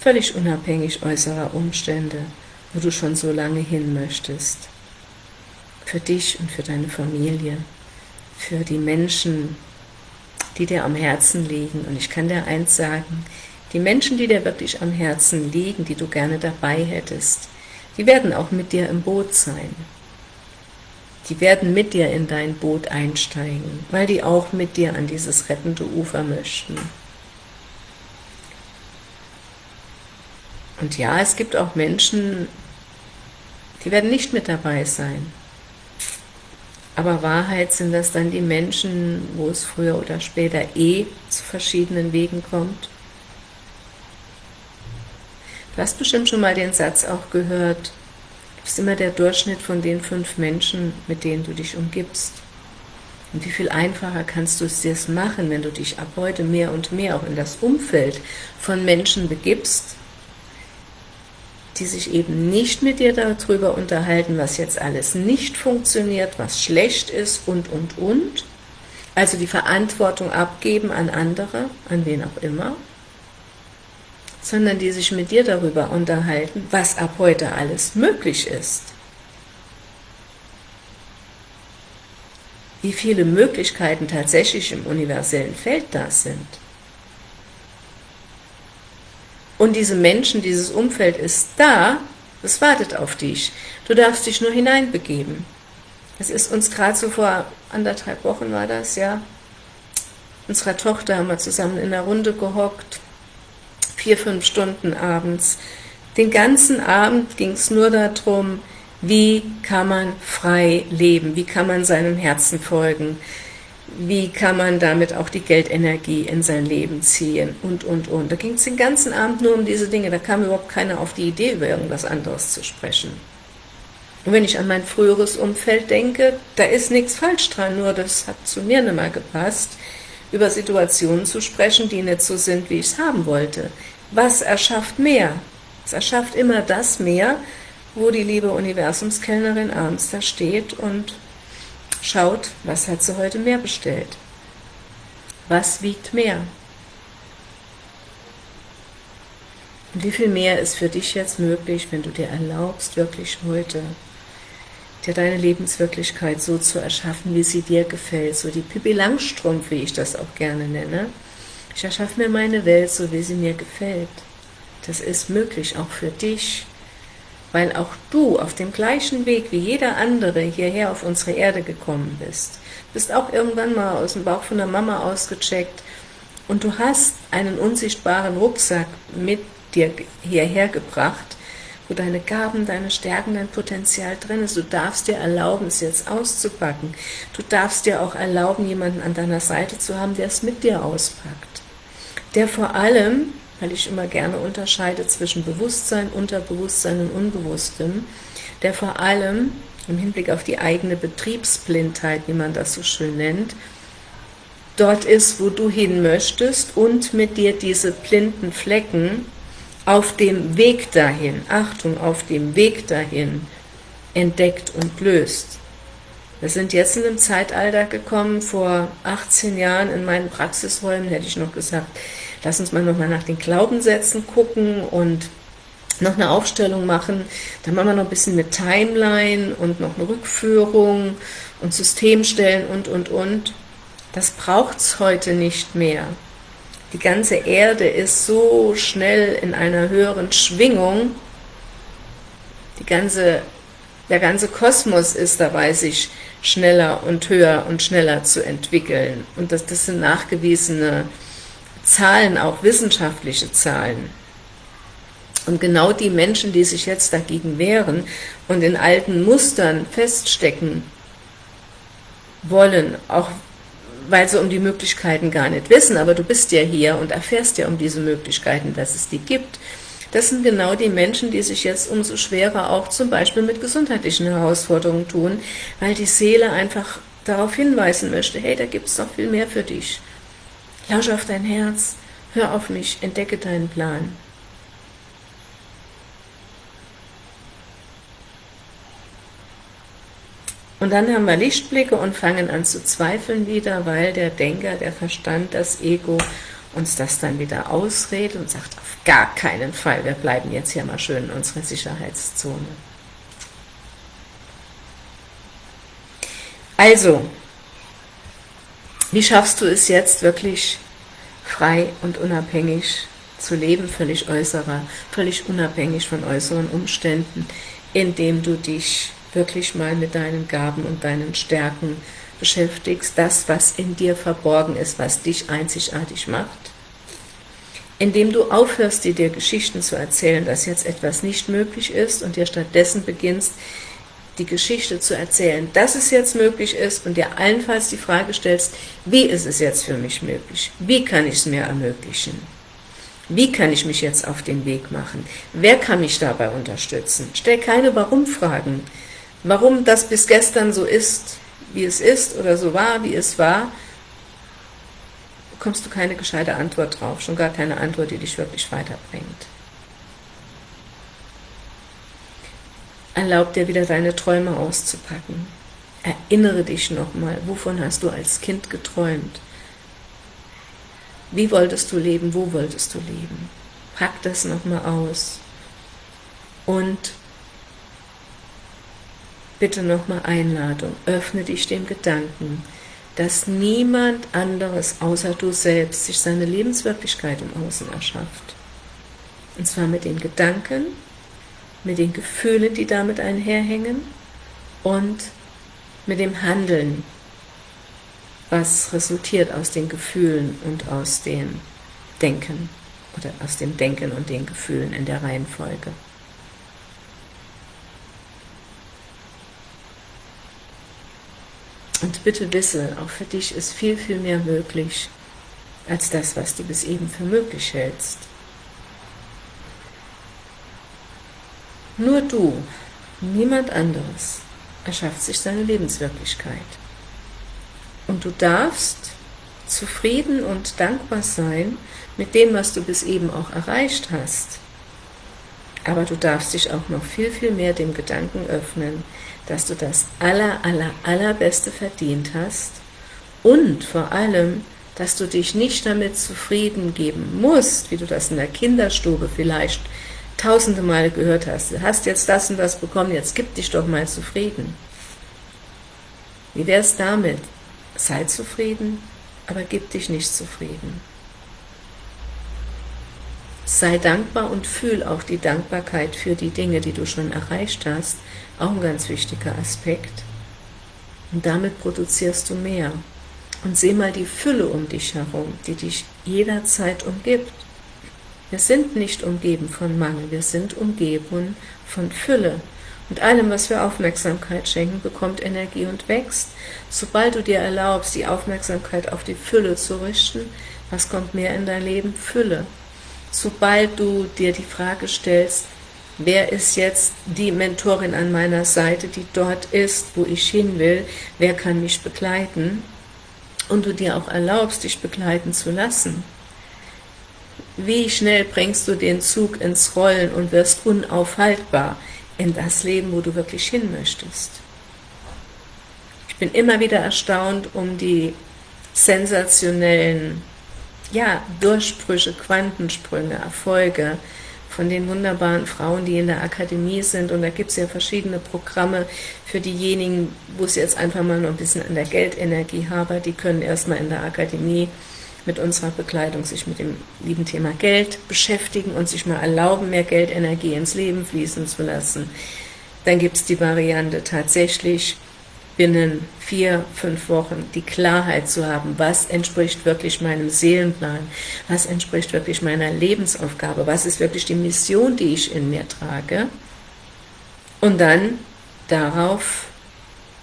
völlig unabhängig äußerer Umstände, wo du schon so lange hin möchtest. Für dich und für deine Familie, für die Menschen, die dir am Herzen liegen. Und ich kann dir eins sagen, die Menschen, die dir wirklich am Herzen liegen, die du gerne dabei hättest, die werden auch mit dir im Boot sein. Die werden mit dir in dein Boot einsteigen, weil die auch mit dir an dieses rettende Ufer möchten. Und ja, es gibt auch Menschen, die werden nicht mit dabei sein. Aber Wahrheit sind das dann die Menschen, wo es früher oder später eh zu verschiedenen Wegen kommt Du hast bestimmt schon mal den Satz auch gehört, du bist immer der Durchschnitt von den fünf Menschen, mit denen du dich umgibst. Und wie viel einfacher kannst du es dir machen, wenn du dich ab heute mehr und mehr auch in das Umfeld von Menschen begibst, die sich eben nicht mit dir darüber unterhalten, was jetzt alles nicht funktioniert, was schlecht ist und, und, und. Also die Verantwortung abgeben an andere, an wen auch immer, sondern die sich mit dir darüber unterhalten, was ab heute alles möglich ist. Wie viele Möglichkeiten tatsächlich im universellen Feld da sind. Und diese Menschen, dieses Umfeld ist da, es wartet auf dich. Du darfst dich nur hineinbegeben. Es ist uns gerade so vor anderthalb Wochen war das, ja, unserer Tochter haben wir zusammen in der Runde gehockt, vier, fünf Stunden abends. Den ganzen Abend ging es nur darum, wie kann man frei leben, wie kann man seinem Herzen folgen, wie kann man damit auch die Geldenergie in sein Leben ziehen und, und, und. Da ging es den ganzen Abend nur um diese Dinge, da kam überhaupt keiner auf die Idee, über irgendwas anderes zu sprechen. Und wenn ich an mein früheres Umfeld denke, da ist nichts falsch dran, nur das hat zu mir nicht mehr gepasst, über Situationen zu sprechen, die nicht so sind, wie ich es haben wollte. Was erschafft mehr? Es erschafft immer das mehr, wo die liebe Universumskellnerin abends da steht und Schaut, was hat sie heute mehr bestellt? Was wiegt mehr? Und wie viel mehr ist für dich jetzt möglich, wenn du dir erlaubst, wirklich heute dir deine Lebenswirklichkeit so zu erschaffen, wie sie dir gefällt, so die Pippi Langstrumpf, wie ich das auch gerne nenne. Ich erschaffe mir meine Welt so, wie sie mir gefällt. Das ist möglich, auch für dich weil auch du auf dem gleichen Weg wie jeder andere hierher auf unsere Erde gekommen bist. Bist auch irgendwann mal aus dem Bauch von der Mama ausgecheckt und du hast einen unsichtbaren Rucksack mit dir hierher gebracht, wo deine Gaben, deine Stärken, dein Potenzial drin ist. Du darfst dir erlauben, es jetzt auszupacken. Du darfst dir auch erlauben, jemanden an deiner Seite zu haben, der es mit dir auspackt. Der vor allem weil ich immer gerne unterscheide zwischen Bewusstsein, Unterbewusstsein und Unbewusstem, der vor allem im Hinblick auf die eigene Betriebsblindheit, wie man das so schön nennt, dort ist, wo du hin möchtest und mit dir diese blinden Flecken auf dem Weg dahin, Achtung, auf dem Weg dahin entdeckt und löst. Wir sind jetzt in einem Zeitalter gekommen, vor 18 Jahren in meinen Praxisräumen hätte ich noch gesagt, lass uns mal nochmal nach den Glaubenssätzen gucken und noch eine Aufstellung machen. Dann machen wir noch ein bisschen mit Timeline und noch eine Rückführung und Systemstellen und, und, und. Das braucht es heute nicht mehr. Die ganze Erde ist so schnell in einer höheren Schwingung. Die ganze, der ganze Kosmos ist dabei, sich schneller und höher und schneller zu entwickeln. Und das, das sind nachgewiesene Zahlen, auch wissenschaftliche Zahlen. Und genau die Menschen, die sich jetzt dagegen wehren und in alten Mustern feststecken wollen, auch weil sie um die Möglichkeiten gar nicht wissen, aber du bist ja hier und erfährst ja um diese Möglichkeiten, dass es die gibt, das sind genau die Menschen, die sich jetzt umso schwerer auch zum Beispiel mit gesundheitlichen Herausforderungen tun, weil die Seele einfach darauf hinweisen möchte, hey, da gibt es noch viel mehr für dich. Lausche auf dein Herz, hör auf mich, entdecke deinen Plan. Und dann haben wir Lichtblicke und fangen an zu zweifeln wieder, weil der Denker, der Verstand, das Ego uns das dann wieder ausredet und sagt, auf gar keinen Fall, wir bleiben jetzt hier mal schön in unserer Sicherheitszone. Also, wie schaffst du es jetzt wirklich frei und unabhängig zu leben, völlig äußerer, völlig unabhängig von äußeren Umständen, indem du dich wirklich mal mit deinen Gaben und deinen Stärken beschäftigst, das, was in dir verborgen ist, was dich einzigartig macht, indem du aufhörst, dir Geschichten zu erzählen, dass jetzt etwas nicht möglich ist und dir stattdessen beginnst, die Geschichte zu erzählen, dass es jetzt möglich ist und dir allenfalls die Frage stellst, wie ist es jetzt für mich möglich? Wie kann ich es mir ermöglichen? Wie kann ich mich jetzt auf den Weg machen? Wer kann mich dabei unterstützen? Stell keine Warum-Fragen. Warum das bis gestern so ist, wie es ist oder so war, wie es war, bekommst du keine gescheite Antwort drauf, schon gar keine Antwort, die dich wirklich weiterbringt. Erlaub dir wieder deine Träume auszupacken. Erinnere dich nochmal, wovon hast du als Kind geträumt? Wie wolltest du leben? Wo wolltest du leben? Pack das nochmal aus. Und bitte nochmal Einladung. Öffne dich dem Gedanken, dass niemand anderes außer du selbst sich seine Lebenswirklichkeit im Außen erschafft. Und zwar mit den Gedanken, mit den Gefühlen, die damit einherhängen und mit dem Handeln, was resultiert aus den Gefühlen und aus dem Denken oder aus dem Denken und den Gefühlen in der Reihenfolge. Und bitte wisse, auch für dich ist viel, viel mehr möglich, als das, was du bis eben für möglich hältst. Nur du, niemand anderes, erschafft sich seine Lebenswirklichkeit. Und du darfst zufrieden und dankbar sein mit dem, was du bis eben auch erreicht hast. Aber du darfst dich auch noch viel, viel mehr dem Gedanken öffnen, dass du das aller, aller, allerbeste verdient hast und vor allem, dass du dich nicht damit zufrieden geben musst, wie du das in der Kinderstube vielleicht tausende Male gehört hast, du hast jetzt das und das bekommen, jetzt gib dich doch mal zufrieden. Wie wäre es damit? Sei zufrieden, aber gib dich nicht zufrieden. Sei dankbar und fühl auch die Dankbarkeit für die Dinge, die du schon erreicht hast, auch ein ganz wichtiger Aspekt. Und damit produzierst du mehr. Und seh mal die Fülle um dich herum, die dich jederzeit umgibt. Wir sind nicht umgeben von Mangel, wir sind umgeben von Fülle. Und allem, was wir Aufmerksamkeit schenken, bekommt Energie und wächst. Sobald du dir erlaubst, die Aufmerksamkeit auf die Fülle zu richten, was kommt mehr in dein Leben? Fülle. Sobald du dir die Frage stellst, wer ist jetzt die Mentorin an meiner Seite, die dort ist, wo ich hin will, wer kann mich begleiten, und du dir auch erlaubst, dich begleiten zu lassen, wie schnell bringst du den Zug ins Rollen und wirst unaufhaltbar in das Leben, wo du wirklich hin möchtest. Ich bin immer wieder erstaunt um die sensationellen ja, Durchbrüche, Quantensprünge, Erfolge von den wunderbaren Frauen, die in der Akademie sind. Und da gibt es ja verschiedene Programme für diejenigen, wo es jetzt einfach mal noch ein bisschen an der Geldenergie habe. Die können erstmal in der Akademie mit unserer Begleitung sich mit dem lieben Thema Geld beschäftigen und sich mal erlauben, mehr Geldenergie ins Leben fließen zu lassen. Dann gibt es die Variante tatsächlich binnen vier, fünf Wochen die Klarheit zu haben, was entspricht wirklich meinem Seelenplan, was entspricht wirklich meiner Lebensaufgabe, was ist wirklich die Mission, die ich in mir trage und dann darauf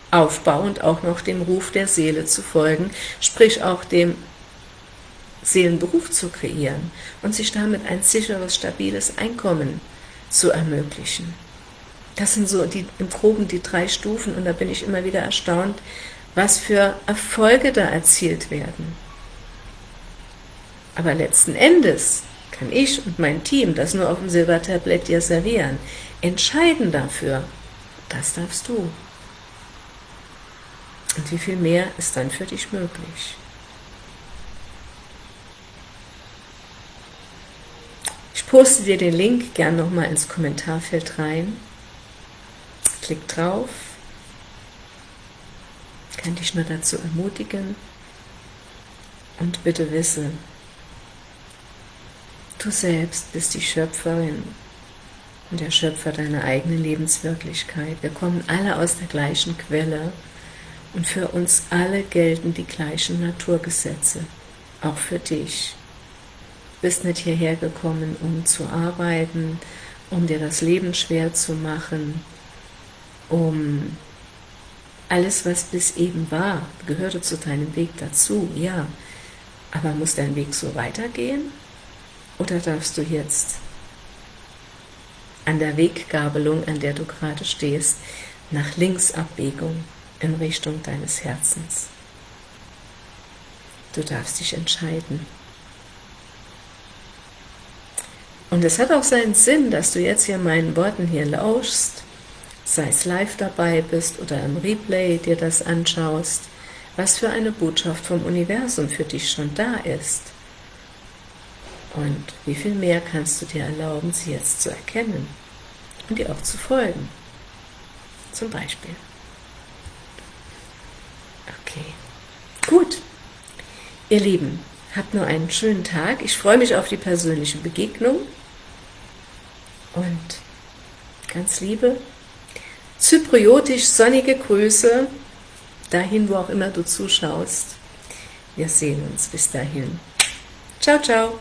aufbauend auch noch dem Ruf der Seele zu folgen, sprich auch dem Seelenberuf zu kreieren und sich damit ein sicheres, stabiles Einkommen zu ermöglichen. Das sind so die, im Groben die drei Stufen und da bin ich immer wieder erstaunt, was für Erfolge da erzielt werden. Aber letzten Endes kann ich und mein Team das nur auf dem Silbertablett dir servieren. Entscheiden dafür, das darfst du. Und wie viel mehr ist dann für dich möglich? poste dir den Link gern nochmal ins Kommentarfeld rein. Klick drauf. Kann dich nur dazu ermutigen. Und bitte wisse, du selbst bist die Schöpferin und der Schöpfer deiner eigenen Lebenswirklichkeit. Wir kommen alle aus der gleichen Quelle und für uns alle gelten die gleichen Naturgesetze, auch für dich bist nicht hierher gekommen, um zu arbeiten, um dir das Leben schwer zu machen, um alles, was bis eben war, gehörte zu deinem Weg dazu, ja. Aber muss dein Weg so weitergehen? Oder darfst du jetzt an der Weggabelung, an der du gerade stehst, nach links Abbiegung in Richtung deines Herzens. Du darfst dich entscheiden. Und es hat auch seinen Sinn, dass du jetzt hier meinen Worten hier lauschst, sei es live dabei bist oder im Replay dir das anschaust, was für eine Botschaft vom Universum für dich schon da ist. Und wie viel mehr kannst du dir erlauben, sie jetzt zu erkennen und ihr auch zu folgen. Zum Beispiel. Okay, gut. Ihr Lieben, habt nur einen schönen Tag. Ich freue mich auf die persönliche Begegnung. Und ganz liebe, zypriotisch sonnige Grüße, dahin, wo auch immer du zuschaust. Wir sehen uns bis dahin. Ciao, ciao.